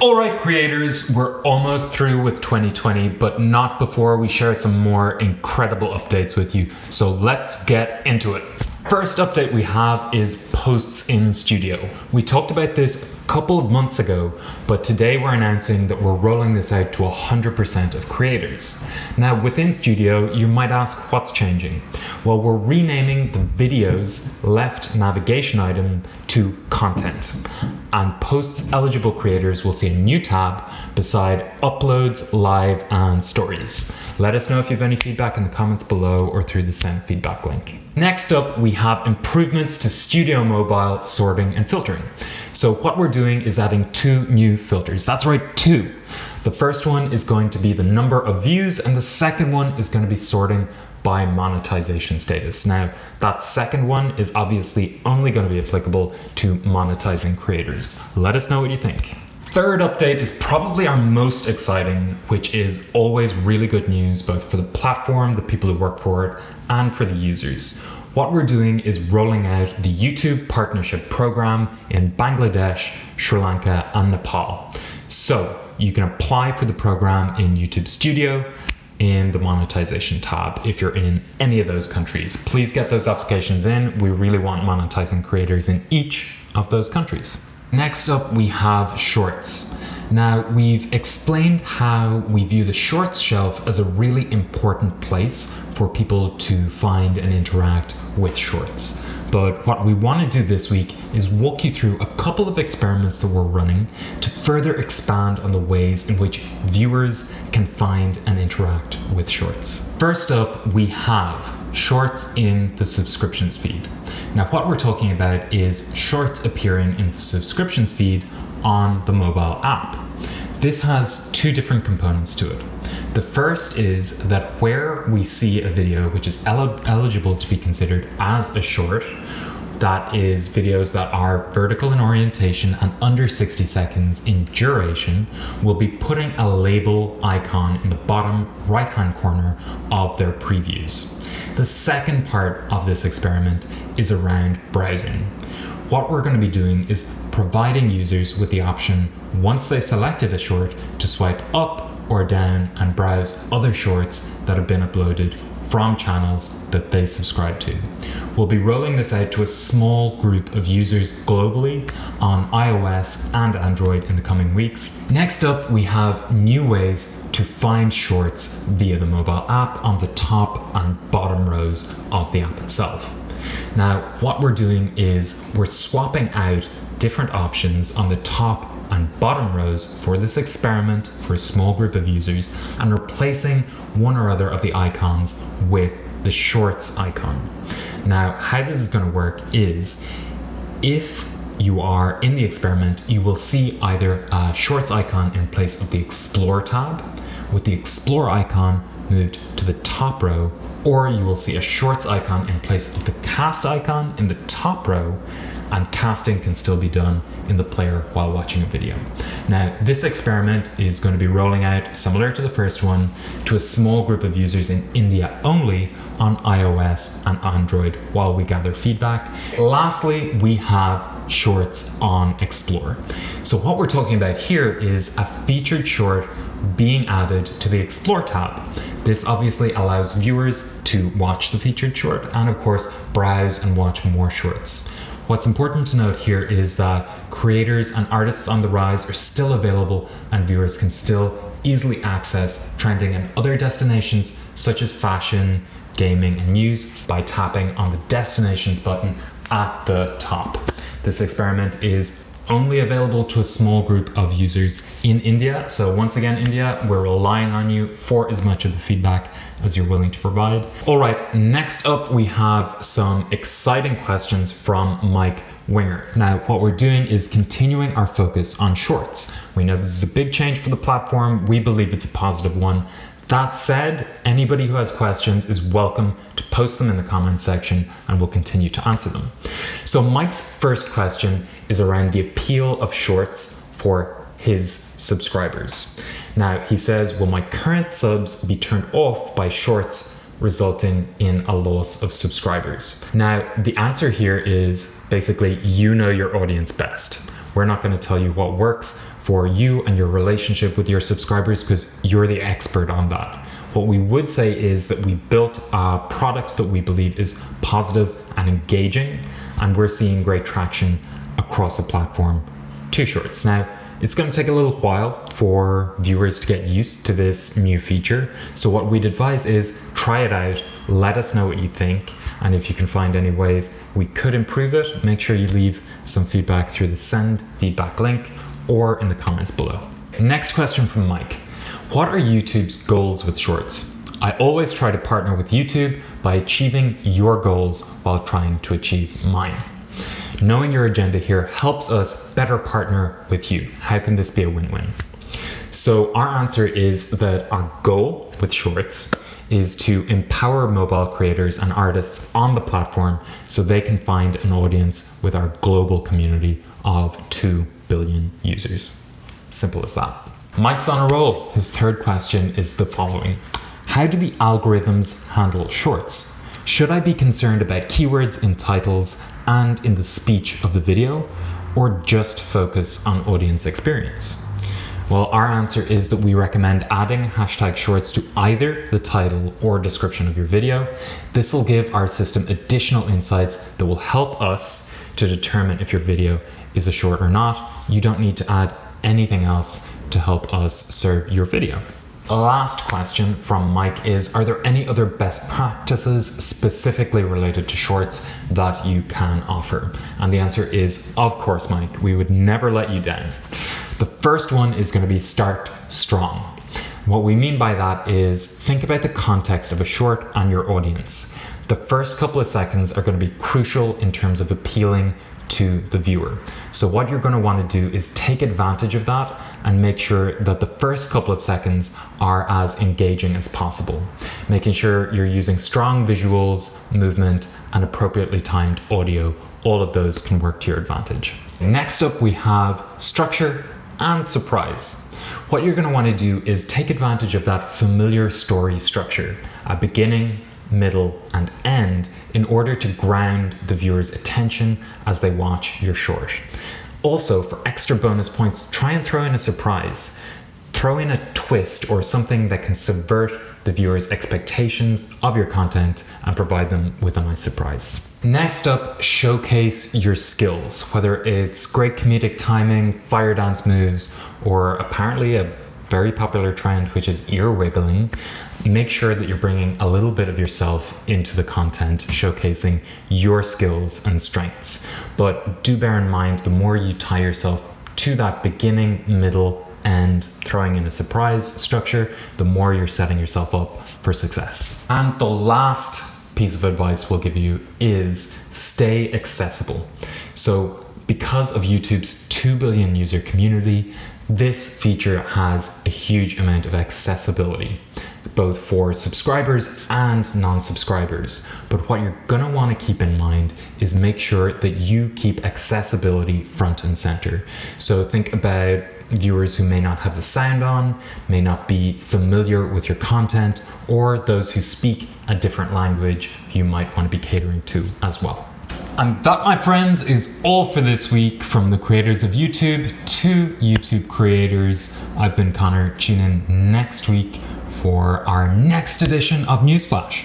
Alright creators, we're almost through with 2020, but not before we share some more incredible updates with you. So let's get into it. First update we have is Posts in Studio. We talked about this couple of months ago, but today we're announcing that we're rolling this out to 100% of creators. Now within Studio, you might ask what's changing. Well, we're renaming the videos left navigation item to content and posts eligible creators will see a new tab beside uploads, live and stories. Let us know if you have any feedback in the comments below or through the send feedback link. Next up, we have improvements to Studio Mobile sorting and filtering. So what we're doing is adding two new filters. That's right, two. The first one is going to be the number of views and the second one is going to be sorting by monetization status. Now, that second one is obviously only going to be applicable to monetizing creators. Let us know what you think. Third update is probably our most exciting, which is always really good news, both for the platform, the people who work for it, and for the users. What we're doing is rolling out the YouTube Partnership Program in Bangladesh, Sri Lanka, and Nepal. So you can apply for the program in YouTube Studio, in the monetization tab if you're in any of those countries. Please get those applications in. We really want monetizing creators in each of those countries. Next up, we have Shorts. Now, we've explained how we view the Shorts shelf as a really important place for people to find and interact with Shorts. But what we want to do this week is walk you through a couple of experiments that we're running to further expand on the ways in which viewers can find and interact with Shorts. First up, we have Shorts in the subscriptions feed. Now what we're talking about is Shorts appearing in the subscriptions feed on the mobile app. This has two different components to it. The first is that where we see a video which is el eligible to be considered as a short, that is videos that are vertical in orientation and under 60 seconds in duration, we'll be putting a label icon in the bottom right hand corner of their previews. The second part of this experiment is around browsing what we're going to be doing is providing users with the option, once they've selected a short, to swipe up or down and browse other shorts that have been uploaded from channels that they subscribe to. We'll be rolling this out to a small group of users globally on iOS and Android in the coming weeks. Next up, we have new ways to find shorts via the mobile app on the top and bottom rows of the app itself. Now, what we're doing is we're swapping out different options on the top and bottom rows for this experiment for a small group of users and replacing one or other of the icons with the shorts icon. Now, how this is going to work is if you are in the experiment, you will see either a shorts icon in place of the explore tab with the explore icon moved to the top row or you will see a shorts icon in place of the cast icon in the top row and casting can still be done in the player while watching a video. Now, this experiment is going to be rolling out, similar to the first one, to a small group of users in India only on iOS and Android while we gather feedback. Lastly, we have shorts on Explore. So what we're talking about here is a featured short being added to the Explore tab. This obviously allows viewers to watch the featured short and of course browse and watch more shorts. What's important to note here is that creators and artists on the rise are still available and viewers can still easily access trending and other destinations such as fashion, gaming and news by tapping on the destinations button at the top. This experiment is only available to a small group of users in India. So once again, India, we're relying on you for as much of the feedback as you're willing to provide. All right, next up, we have some exciting questions from Mike Winger. Now, what we're doing is continuing our focus on shorts. We know this is a big change for the platform. We believe it's a positive one. That said, anybody who has questions is welcome to post them in the comments section and we'll continue to answer them. So Mike's first question is around the appeal of shorts for his subscribers. Now he says, will my current subs be turned off by shorts resulting in a loss of subscribers? Now the answer here is basically you know your audience best. We're not going to tell you what works for you and your relationship with your subscribers because you're the expert on that. What we would say is that we built a product that we believe is positive and engaging, and we're seeing great traction across the platform to shorts. Now, it's going to take a little while for viewers to get used to this new feature. So what we'd advise is try it out, let us know what you think, and if you can find any ways we could improve it, make sure you leave some feedback through the send feedback link or in the comments below. Next question from Mike. What are YouTube's goals with shorts? I always try to partner with YouTube by achieving your goals while trying to achieve mine. Knowing your agenda here helps us better partner with you. How can this be a win-win? So our answer is that our goal with Shorts is to empower mobile creators and artists on the platform so they can find an audience with our global community of 2 billion users. Simple as that. Mike's on a roll. His third question is the following. How do the algorithms handle shorts? Should I be concerned about keywords in titles and in the speech of the video, or just focus on audience experience? Well, our answer is that we recommend adding hashtag shorts to either the title or description of your video. This will give our system additional insights that will help us to determine if your video is a short or not. You don't need to add anything else to help us serve your video. Last question from Mike is, are there any other best practices specifically related to shorts that you can offer? And the answer is, of course, Mike, we would never let you down. The first one is gonna be start strong. What we mean by that is think about the context of a short and your audience. The first couple of seconds are gonna be crucial in terms of appealing to the viewer. So what you're going to want to do is take advantage of that and make sure that the first couple of seconds are as engaging as possible. Making sure you're using strong visuals, movement, and appropriately timed audio. All of those can work to your advantage. Next up, we have structure and surprise. What you're going to want to do is take advantage of that familiar story structure, a beginning, middle, and end in order to ground the viewer's attention as they watch your short. Also, for extra bonus points, try and throw in a surprise. Throw in a twist or something that can subvert the viewer's expectations of your content and provide them with a nice surprise. Next up, showcase your skills, whether it's great comedic timing, fire dance moves, or apparently a very popular trend, which is ear wiggling, make sure that you're bringing a little bit of yourself into the content, showcasing your skills and strengths. But do bear in mind, the more you tie yourself to that beginning, middle, and throwing in a surprise structure, the more you're setting yourself up for success. And the last piece of advice we'll give you is stay accessible. So because of YouTube's 2 billion user community, this feature has a huge amount of accessibility, both for subscribers and non-subscribers. But what you're gonna wanna keep in mind is make sure that you keep accessibility front and center. So think about viewers who may not have the sound on, may not be familiar with your content, or those who speak a different language you might want to be catering to as well. And that, my friends, is all for this week from the creators of YouTube to YouTube creators. I've been Connor. Tune in next week for our next edition of Newsflash.